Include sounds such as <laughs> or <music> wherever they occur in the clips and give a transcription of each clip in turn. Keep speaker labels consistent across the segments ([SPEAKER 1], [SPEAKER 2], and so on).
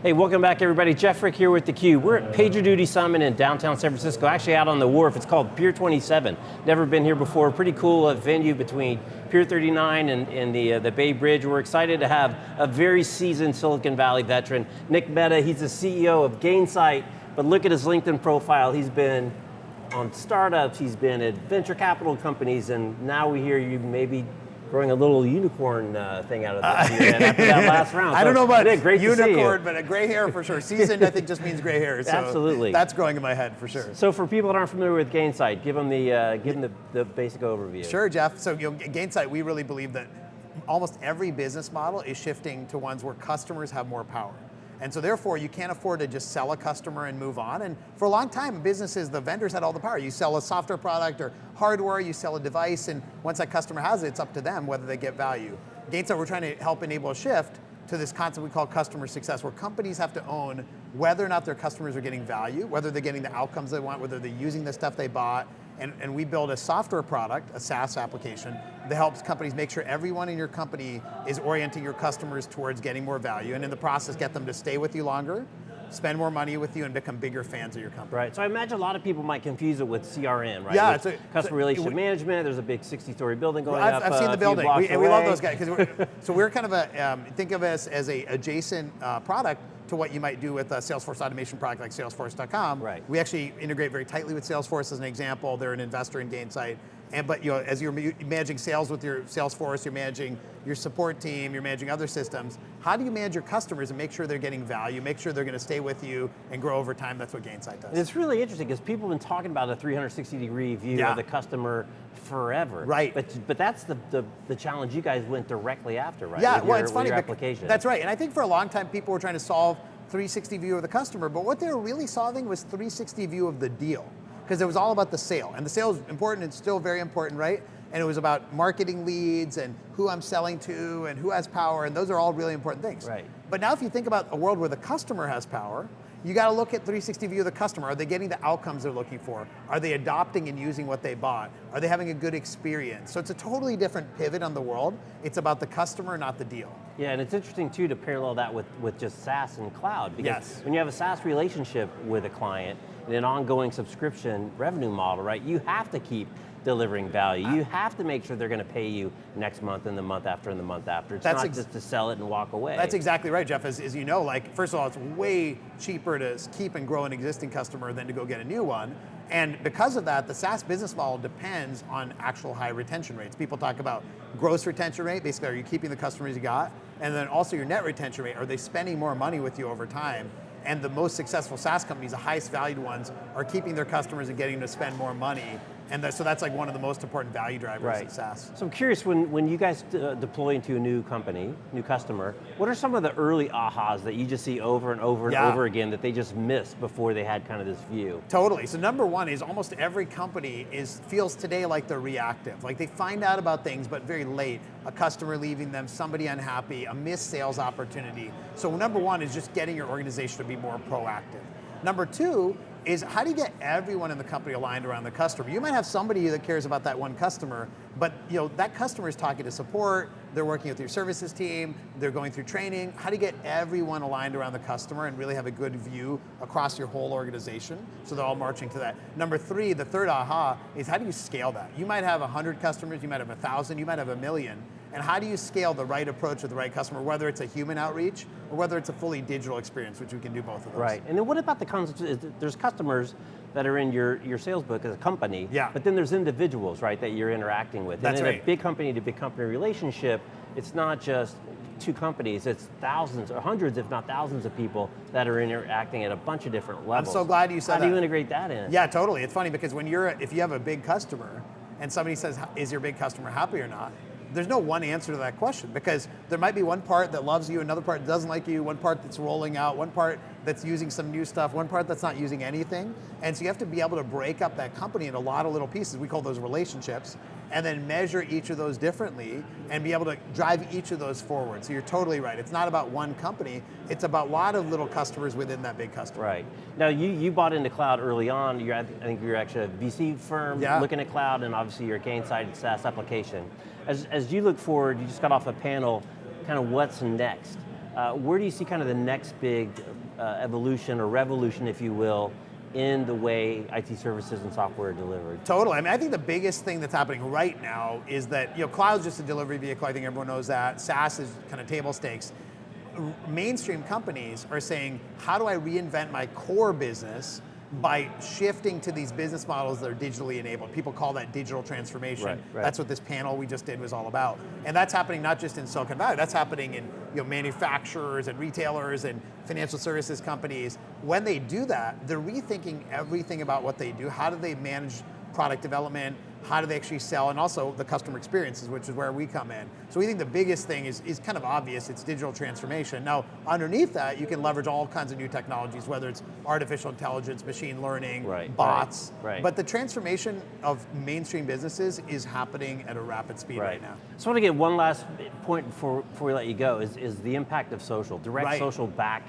[SPEAKER 1] Hey, welcome back everybody. Jeff Frick here with theCUBE. We're at PagerDuty Summit in downtown San Francisco, actually out on the wharf. It's called Pier 27. Never been here before. Pretty cool uh, venue between Pier 39 and, and the, uh, the Bay Bridge. We're excited to have a very seasoned Silicon Valley veteran, Nick Mehta. He's the CEO of Gainsight, but look at his LinkedIn profile. He's been on startups, he's been at venture capital companies, and now we hear you maybe growing a little unicorn uh, thing out of this uh, after that <laughs> last round.
[SPEAKER 2] I don't know about
[SPEAKER 1] Nick, great
[SPEAKER 2] unicorn, but a gray hair for sure. Seasoned, I think, just means gray hair. So
[SPEAKER 1] Absolutely.
[SPEAKER 2] That's growing in my head for sure.
[SPEAKER 1] So for people that aren't familiar with Gainsight, give them the, uh, give them the, the basic overview.
[SPEAKER 2] Sure, Jeff. So you know, Gainsight, we really believe that almost every business model is shifting to ones where customers have more power. And so therefore, you can't afford to just sell a customer and move on. And for a long time, businesses, the vendors had all the power. You sell a software product or hardware, you sell a device, and once that customer has it, it's up to them whether they get value. Gainsight, we're trying to help enable a shift to this concept we call customer success, where companies have to own whether or not their customers are getting value, whether they're getting the outcomes they want, whether they're using the stuff they bought, and, and we build a software product, a SaaS application, that helps companies make sure everyone in your company is orienting your customers towards getting more value, and in the process get them to stay with you longer, spend more money with you and become bigger fans of your company.
[SPEAKER 1] Right, so I imagine a lot of people might confuse it with CRM, right?
[SPEAKER 2] Yeah,
[SPEAKER 1] with
[SPEAKER 2] it's a,
[SPEAKER 1] customer relationship management, there's a big 60-story building going
[SPEAKER 2] I've,
[SPEAKER 1] up
[SPEAKER 2] I've seen the building, we,
[SPEAKER 1] and
[SPEAKER 2] we love those guys. We're, so we're kind of a, um, think of us as a adjacent uh, product to what you might do with a Salesforce automation product like Salesforce.com.
[SPEAKER 1] Right.
[SPEAKER 2] We actually integrate very tightly with Salesforce as an example. They're an investor in Gainsight. And but you know, as you're managing sales with your Salesforce, you're managing your support team, you're managing other systems. How do you manage your customers and make sure they're getting value, make sure they're going to stay with you and grow over time? That's what Gainsight does.
[SPEAKER 1] It's really interesting because people have been talking about a 360 degree view
[SPEAKER 2] yeah.
[SPEAKER 1] of the customer forever.
[SPEAKER 2] Right.
[SPEAKER 1] But but that's the, the, the challenge you guys went directly after, right?
[SPEAKER 2] Yeah,
[SPEAKER 1] with
[SPEAKER 2] well,
[SPEAKER 1] your,
[SPEAKER 2] it's funny.
[SPEAKER 1] Application.
[SPEAKER 2] That's right. And I think for a long time people were trying to solve 360 view of the customer, but what they were really solving was 360 view of the deal because it was all about the sale. And the sale is important, it's still very important, right? And it was about marketing leads and who I'm selling to and who has power, and those are all really important things.
[SPEAKER 1] Right.
[SPEAKER 2] But now if you think about a world where the customer has power, you got to look at 360 view of the customer. Are they getting the outcomes they're looking for? Are they adopting and using what they bought? Are they having a good experience? So it's a totally different pivot on the world. It's about the customer, not the deal.
[SPEAKER 1] Yeah, and it's interesting too to parallel that with, with just SaaS and cloud. Because
[SPEAKER 2] yes.
[SPEAKER 1] when you have a SaaS relationship with a client, in an ongoing subscription revenue model, right, you have to keep delivering value. You have to make sure they're going to pay you next month and the month after and the month after. It's
[SPEAKER 2] That's
[SPEAKER 1] not just to sell it and walk away.
[SPEAKER 2] That's exactly right, Jeff. As, as, you know, like first of all, it's way cheaper to keep and grow an existing customer than to go get a new one. And because of that, the SaaS business model depends on actual high retention rates. People talk about gross retention rate, basically are you keeping the customers you got? And then also your net retention rate, are they spending more money with you over time? and the most successful SaaS companies, the highest valued ones, are keeping their customers and getting them to spend more money. And the, so that's like one of the most important value drivers right. in SaaS.
[SPEAKER 1] So I'm curious, when, when you guys uh, deploy into a new company, new customer, what are some of the early ahas that you just see over and over and
[SPEAKER 2] yeah.
[SPEAKER 1] over again that they just missed before they had kind of this view?
[SPEAKER 2] Totally, so number one is almost every company is feels today like they're reactive. Like they find out about things, but very late. A customer leaving them, somebody unhappy, a missed sales opportunity. So number one is just getting your organization to be more proactive. Number two is how do you get everyone in the company aligned around the customer? You might have somebody that cares about that one customer, but you know that customer is talking to support, they're working with your services team, they're going through training. How do you get everyone aligned around the customer and really have a good view across your whole organization so they're all marching to that? Number three, the third aha, is how do you scale that? You might have 100 customers, you might have 1,000, you might have a million, and how do you scale the right approach with the right customer, whether it's a human outreach or whether it's a fully digital experience, which we can do both of those.
[SPEAKER 1] Right, and then what about the concept, there's customers that are in your, your sales book as a company,
[SPEAKER 2] yeah.
[SPEAKER 1] but then there's individuals, right, that you're interacting with.
[SPEAKER 2] That's
[SPEAKER 1] and in
[SPEAKER 2] right.
[SPEAKER 1] a big company to big company relationship, it's not just two companies, it's thousands or hundreds, if not thousands of people that are interacting at a bunch of different levels.
[SPEAKER 2] I'm so glad you said
[SPEAKER 1] How
[SPEAKER 2] that.
[SPEAKER 1] do you integrate that in?
[SPEAKER 2] Yeah, totally. It's funny because when you're, if you have a big customer and somebody says, is your big customer happy or not? There's no one answer to that question because there might be one part that loves you, another part that doesn't like you, one part that's rolling out, one part that's using some new stuff, one part that's not using anything. And so you have to be able to break up that company in a lot of little pieces. We call those relationships and then measure each of those differently and be able to drive each of those forward. So you're totally right. It's not about one company, it's about a lot of little customers within that big customer.
[SPEAKER 1] Right. Now you, you bought into cloud early on. You're, I think you're actually a VC firm
[SPEAKER 2] yeah.
[SPEAKER 1] looking at cloud and obviously your Gainsight SaaS application. As, as you look forward, you just got off a panel, kind of what's next Uh, where do you see kind of the next big uh, evolution or revolution, if you will, in the way IT services and software are delivered?
[SPEAKER 2] Totally. I mean, I think the biggest thing that's happening right now is that you know, cloud's just a delivery vehicle. I think everyone knows that. SaaS is kind of table stakes. R- Mainstream companies are saying, how do I reinvent my core business by shifting to these business models that are digitally enabled? People call that digital transformation.
[SPEAKER 1] Right, right.
[SPEAKER 2] That's what this panel we just did was all about. And that's happening not just in Silicon Valley, that's happening in you know, manufacturers and retailers and financial services companies. When they do that, they're rethinking everything about what they do. How do they manage product development? How do they actually sell? And also the customer experiences, which is where we come in. So we think the biggest thing is, is kind of obvious, it's digital transformation. Now, underneath that, you can leverage all kinds of new technologies, whether it's artificial intelligence, machine learning,
[SPEAKER 1] Right,
[SPEAKER 2] bots.
[SPEAKER 1] right, right.
[SPEAKER 2] But the transformation of mainstream businesses is happening at a rapid speed right, now.
[SPEAKER 1] So I want to get one last point before, before we let you go, is, is the impact of social, direct social back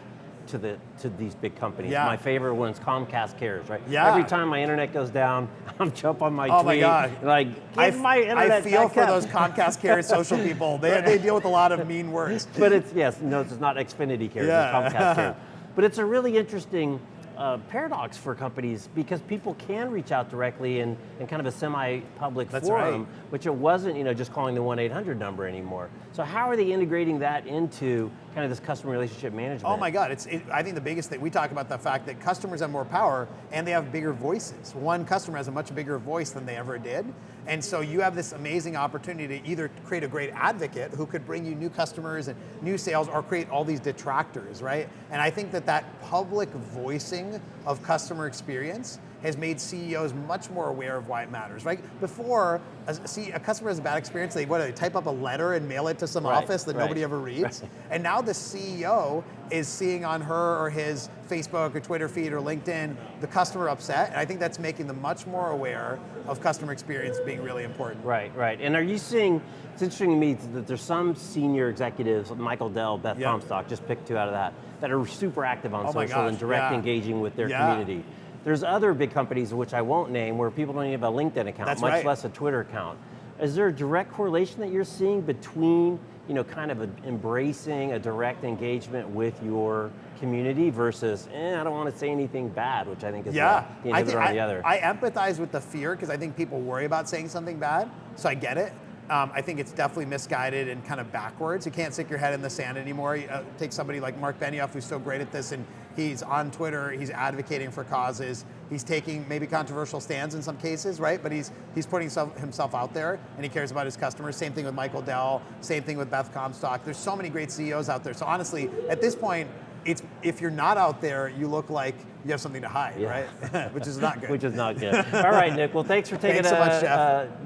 [SPEAKER 1] to the to these big companies.
[SPEAKER 2] Yeah.
[SPEAKER 1] My favorite one is Comcast Cares, right?
[SPEAKER 2] Yeah.
[SPEAKER 1] Every time my internet goes down, <laughs> I'm jump on my
[SPEAKER 2] Oh my God.
[SPEAKER 1] like,
[SPEAKER 2] I,
[SPEAKER 1] give my
[SPEAKER 2] I feel for
[SPEAKER 1] up.
[SPEAKER 2] those Comcast Cares <laughs> social people. They, they deal with a lot of mean words. <laughs>
[SPEAKER 1] but it's, yes, no, it's not Xfinity Cares,
[SPEAKER 2] Yeah.
[SPEAKER 1] it's Comcast Cares. But it's a really interesting uh, paradox for companies because people can reach out directly in, in kind of a semi-public
[SPEAKER 2] That's
[SPEAKER 1] forum,
[SPEAKER 2] right.
[SPEAKER 1] which it wasn't, you know, just calling the 1-800 number anymore. So how are they integrating that into kind of this customer relationship management?
[SPEAKER 2] Oh my God, it's, it, I think the biggest thing, we talk about the fact that customers have more power and they have bigger voices. One customer has a much bigger voice than they ever did. And so you have this amazing opportunity to either create a great advocate who could bring you new customers and new sales or create all these detractors, right? And I think that that public voicing of customer experience has made CEOs much more aware of why it matters, right? Before, a, see, a customer has a bad experience, they, what, they type up a letter and mail it to some
[SPEAKER 1] Right,
[SPEAKER 2] office that
[SPEAKER 1] right,
[SPEAKER 2] nobody ever reads? <laughs> And now the CEO is seeing on her or his Facebook or Twitter feed or LinkedIn the customer upset, and I think that's making them much more aware of customer experience being really important.
[SPEAKER 1] Right, right. And are you seeing, it's interesting to me that there's some senior executives, Michael Dell, Beth
[SPEAKER 2] Yeah.
[SPEAKER 1] Comstock, just picked two out of that, that are super active on
[SPEAKER 2] Oh
[SPEAKER 1] social and direct
[SPEAKER 2] yeah.
[SPEAKER 1] engaging with their
[SPEAKER 2] Yeah.
[SPEAKER 1] community. There's other big companies, which I won't name, where people don't even have a LinkedIn account,
[SPEAKER 2] That's
[SPEAKER 1] much
[SPEAKER 2] right.
[SPEAKER 1] less a Twitter account. Is there a direct correlation that you're seeing between, you know, kind of a, embracing a direct engagement with your community versus, eh, I don't want to say anything bad, which I think is
[SPEAKER 2] Yeah,
[SPEAKER 1] the, the
[SPEAKER 2] I,
[SPEAKER 1] inhibitor
[SPEAKER 2] think,
[SPEAKER 1] on
[SPEAKER 2] I,
[SPEAKER 1] the other.
[SPEAKER 2] I empathize with the fear because I think people worry about saying something bad, so I get it. Um, I think it's definitely misguided and kind of backwards. You can't stick your head in the sand anymore. You, uh, take somebody like Mark Benioff, who's so great at this, and he's on Twitter. He's advocating for causes. He's taking maybe controversial stands in some cases, right? But he's he's putting himself, himself out there, and he cares about his customers. Same thing with Michael Dell. Same thing with Beth Comstock. There's so many great CEOs out there. So honestly, at this point, it's if you're not out there, you look like you have something to hide,
[SPEAKER 1] Yeah.
[SPEAKER 2] right? <laughs> Which is not good.
[SPEAKER 1] Which is not good. All right, Nick. Well, thanks for <laughs> taking
[SPEAKER 2] Thanks so
[SPEAKER 1] a,
[SPEAKER 2] much,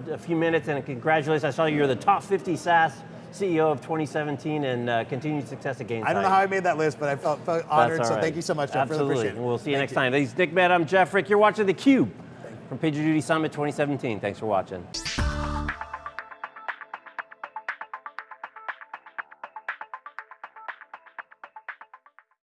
[SPEAKER 1] a- a few minutes and congratulations. I saw you're the top 50 SaaS CEO of 2017 and uh, continued success at Gainsight.
[SPEAKER 2] I don't know how I made that list, but I felt, felt honored.
[SPEAKER 1] That's
[SPEAKER 2] So thank you so much, Jeff.
[SPEAKER 1] Absolutely.
[SPEAKER 2] Really appreciate it.
[SPEAKER 1] And we'll see you
[SPEAKER 2] Thank
[SPEAKER 1] next time. This is Nick Mehta. I'm Jeff Frick. You're watching theCUBE from PagerDuty Summit 2017. Thanks for watching.